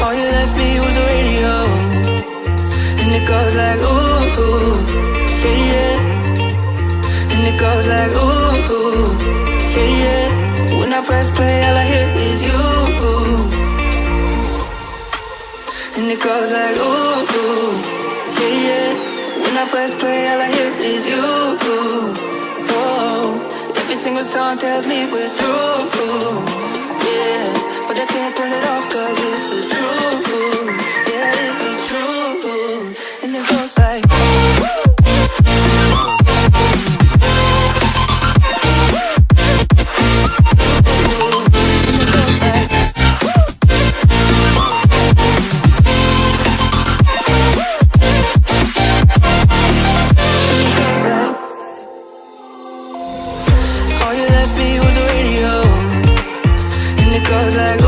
All you left me was the radio. And it goes like ooh, ooh yeah, yeah. And it goes like ooh, ooh yeah, yeah. When I press play, all I hear is you. And it goes like ooh, ooh yeah, yeah. When I press play, all I hear is you. Oh, every single song tells me we're through And it goes like